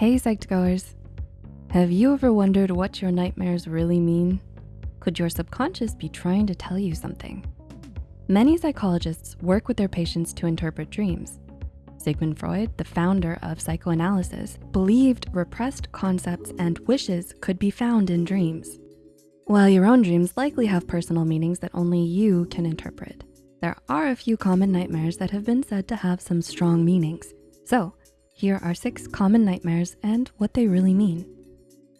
Hey Psych2Goers. Have you ever wondered what your nightmares really mean? Could your subconscious be trying to tell you something? Many psychologists work with their patients to interpret dreams. Sigmund Freud, the founder of psychoanalysis, believed repressed concepts and wishes could be found in dreams. While your own dreams likely have personal meanings that only you can interpret, there are a few common nightmares that have been said to have some strong meanings. So here are six common nightmares and what they really mean.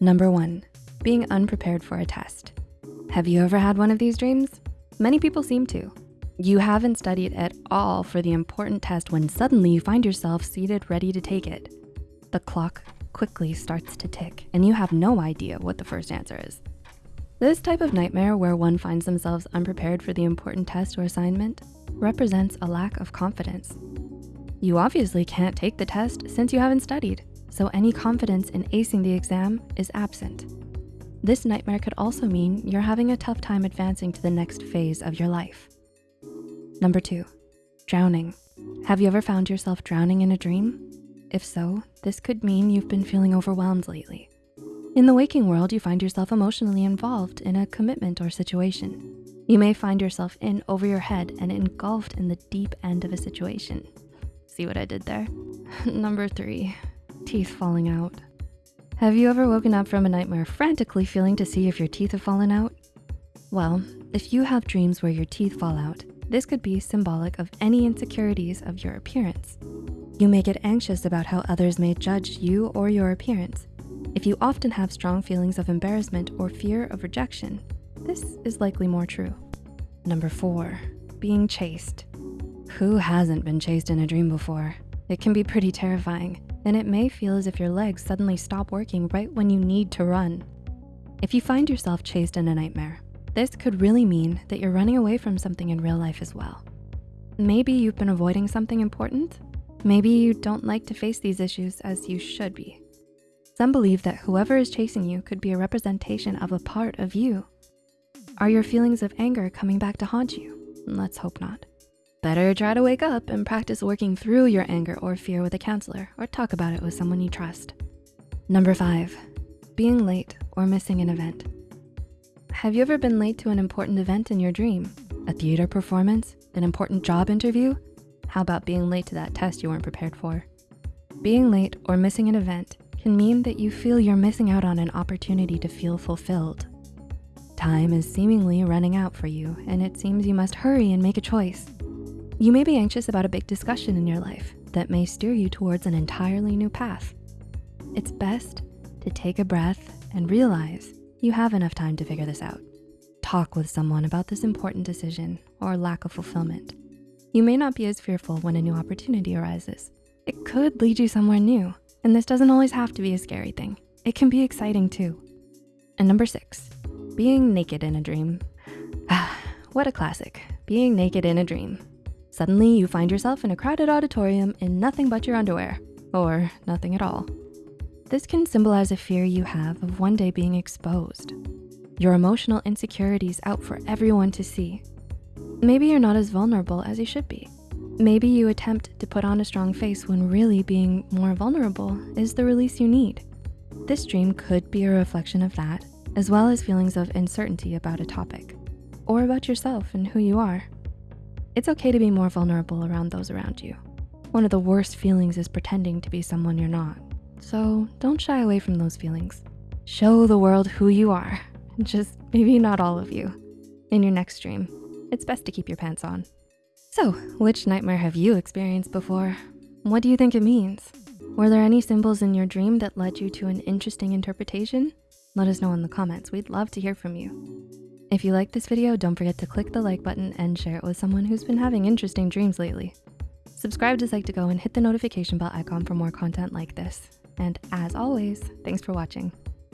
Number one, being unprepared for a test. Have you ever had one of these dreams? Many people seem to. You haven't studied at all for the important test when suddenly you find yourself seated ready to take it. The clock quickly starts to tick and you have no idea what the first answer is. This type of nightmare where one finds themselves unprepared for the important test or assignment represents a lack of confidence. You obviously can't take the test since you haven't studied, so any confidence in acing the exam is absent. This nightmare could also mean you're having a tough time advancing to the next phase of your life. Number two, drowning. Have you ever found yourself drowning in a dream? If so, this could mean you've been feeling overwhelmed lately. In the waking world, you find yourself emotionally involved in a commitment or situation. You may find yourself in over your head and engulfed in the deep end of a situation. See what I did there? Number three, teeth falling out. Have you ever woken up from a nightmare frantically feeling to see if your teeth have fallen out? Well, if you have dreams where your teeth fall out, this could be symbolic of any insecurities of your appearance. You may get anxious about how others may judge you or your appearance. If you often have strong feelings of embarrassment or fear of rejection, this is likely more true. Number four, being chased. Who hasn't been chased in a dream before? It can be pretty terrifying, and it may feel as if your legs suddenly stop working right when you need to run. If you find yourself chased in a nightmare, this could really mean that you're running away from something in real life as well. Maybe you've been avoiding something important. Maybe you don't like to face these issues as you should be. Some believe that whoever is chasing you could be a representation of a part of you. Are your feelings of anger coming back to haunt you? Let's hope not. Better try to wake up and practice working through your anger or fear with a counselor or talk about it with someone you trust. Number five, being late or missing an event. Have you ever been late to an important event in your dream? A theater performance, an important job interview? How about being late to that test you weren't prepared for? Being late or missing an event can mean that you feel you're missing out on an opportunity to feel fulfilled. Time is seemingly running out for you and it seems you must hurry and make a choice. You may be anxious about a big discussion in your life that may steer you towards an entirely new path. It's best to take a breath and realize you have enough time to figure this out. Talk with someone about this important decision or lack of fulfillment. You may not be as fearful when a new opportunity arises. It could lead you somewhere new, and this doesn't always have to be a scary thing. It can be exciting too. And number six, being naked in a dream. What a classic, being naked in a dream. Suddenly you find yourself in a crowded auditorium in nothing but your underwear or nothing at all. This can symbolize a fear you have of one day being exposed. Your emotional insecurities out for everyone to see. Maybe you're not as vulnerable as you should be. Maybe you attempt to put on a strong face when really being more vulnerable is the release you need. This dream could be a reflection of that, as well as feelings of uncertainty about a topic, or about yourself and who you are. It's okay to be more vulnerable around those around you. One of the worst feelings is pretending to be someone you're not. So don't shy away from those feelings. Show the world who you are, just maybe not all of you. In your next dream, it's best to keep your pants on. So which nightmare have you experienced before? What do you think it means? Were there any symbols in your dream that led you to an interesting interpretation? Let us know in the comments, we'd love to hear from you. If you liked this video, don't forget to click the like button and share it with someone who's been having interesting dreams lately. Subscribe to Psych2Go and hit the notification bell icon for more content like this. And as always, thanks for watching.